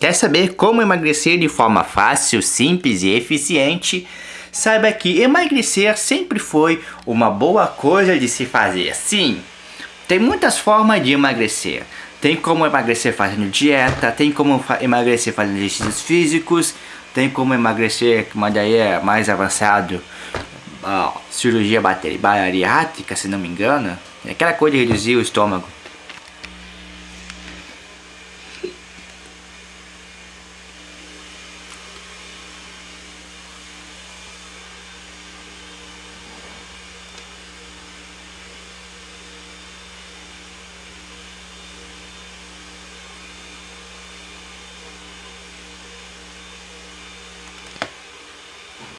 Quer saber como emagrecer de forma fácil, simples e eficiente? Saiba que emagrecer sempre foi uma boa coisa de se fazer. Sim, tem muitas formas de emagrecer. Tem como emagrecer fazendo dieta, tem como emagrecer fazendo exercícios físicos, tem como emagrecer, mas daí é mais avançado, ó, cirurgia bariátrica, se não me engano. É aquela coisa de reduzir o estômago.